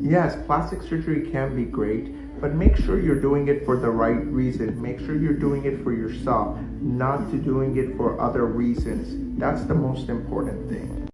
Yes, plastic surgery can be great, but make sure you're doing it for the right reason. Make sure you're doing it for yourself, not to doing it for other reasons. That's the most important thing.